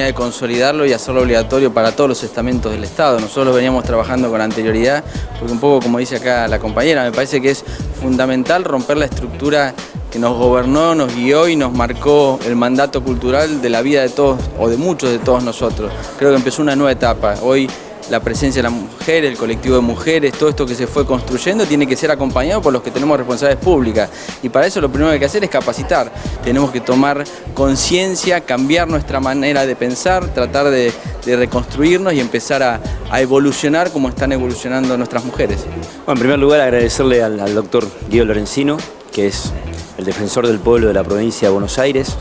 de consolidarlo y hacerlo obligatorio para todos los estamentos del Estado. Nosotros veníamos trabajando con anterioridad, porque un poco como dice acá la compañera, me parece que es fundamental romper la estructura que nos gobernó, nos guió y nos marcó el mandato cultural de la vida de todos, o de muchos de todos nosotros. Creo que empezó una nueva etapa. Hoy la presencia de la mujer, el colectivo de mujeres, todo esto que se fue construyendo tiene que ser acompañado por los que tenemos responsabilidades públicas. Y para eso lo primero que hay que hacer es capacitar. Tenemos que tomar conciencia, cambiar nuestra manera de pensar, tratar de, reconstruirnos y empezar a, evolucionar como están evolucionando nuestras mujeres. Bueno, en primer lugar agradecerle al, al doctor Guido Lorenzino, que es el defensor del pueblo de la provincia de Buenos Aires,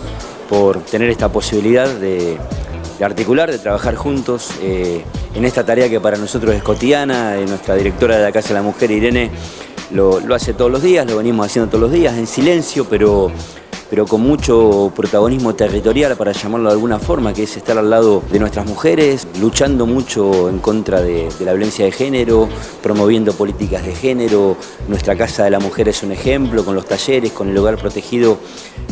por tener esta posibilidad de, articular, de trabajar juntos eh, en esta tarea que para nosotros es cotidiana. Eh, nuestra directora de la Casa de la Mujer, Irene, lo, lo hace todos los días, lo venimos haciendo todos los días, en silencio, pero pero con mucho protagonismo territorial, para llamarlo de alguna forma, que es estar al lado de nuestras mujeres, luchando mucho en contra de, la violencia de género, promoviendo políticas de género. Nuestra Casa de la Mujer es un ejemplo, con los talleres, con el hogar protegido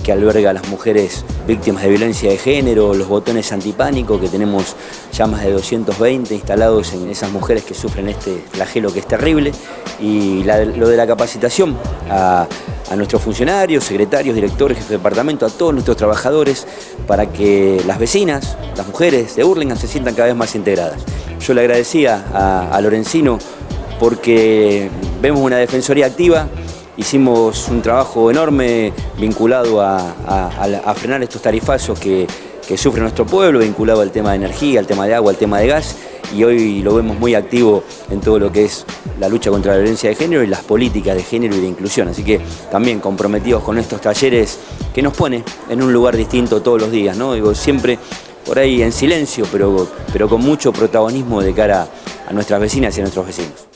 que alberga a las mujeres víctimas de violencia de género, los botones antipánico, que tenemos ya más de 220 instalados en esas mujeres que sufren este flagelo que es terrible, y lo de la capacitación a nuestros funcionarios, secretarios, directores, jefes de departamento, a todos nuestros trabajadores, para que las vecinas, las mujeres de Hurlingham se sientan cada vez más integradas. Yo le agradecía a, Lorenzino porque vemos una defensoría activa, hicimos un trabajo enorme vinculado a, frenar estos tarifazos que, que sufre nuestro pueblo, vinculado al tema de energía, al tema de agua, al tema de gas, y hoy lo vemos muy activo en todo lo que es la lucha contra la violencia de género y las políticas de género y de inclusión. Así que también comprometidos con estos talleres que nos pone en un lugar distinto todos los días, ¿no? Digo, siempre por ahí en silencio, pero, pero con mucho protagonismo de cara a nuestras vecinas y a nuestros vecinos.